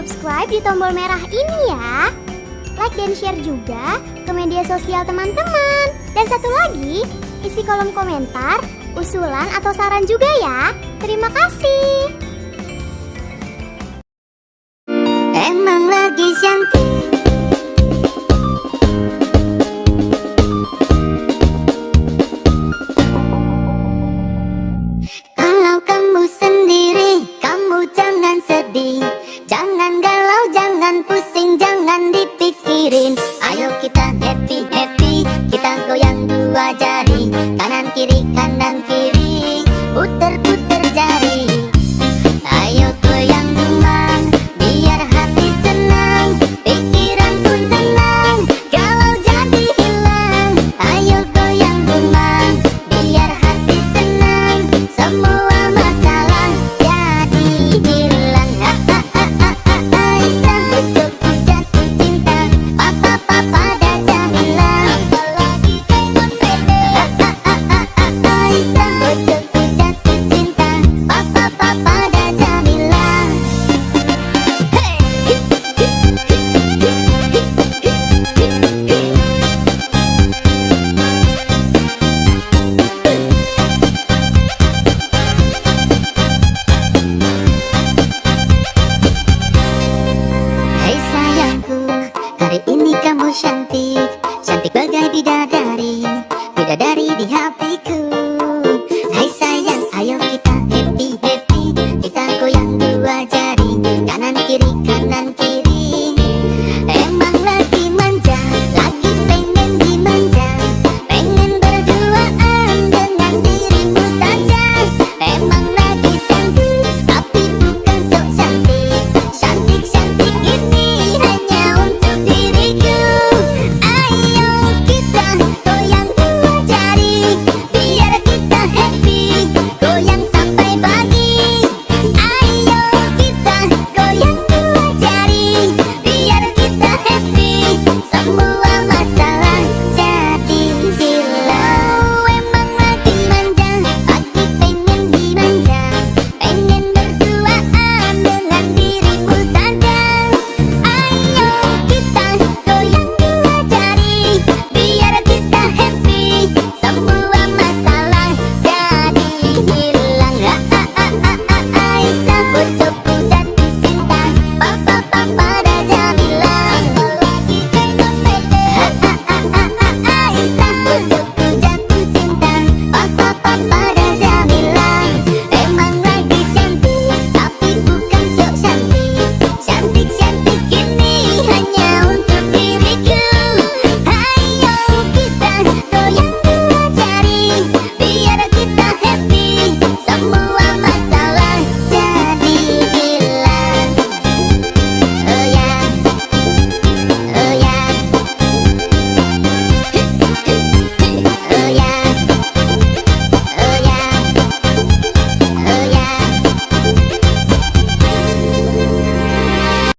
subscribe di tombol merah ini ya. Like dan share juga ke media sosial teman-teman. Dan satu lagi, isi kolom komentar, usulan atau saran juga ya. Terima kasih. Kiri, kanan kiri. Puter-puter jari cantik Cantik bagai bidadari Bidadari di hatiku. Hai sayang, ayo kita happy-happy Kita goyang dua jari Kanan kiri, kanan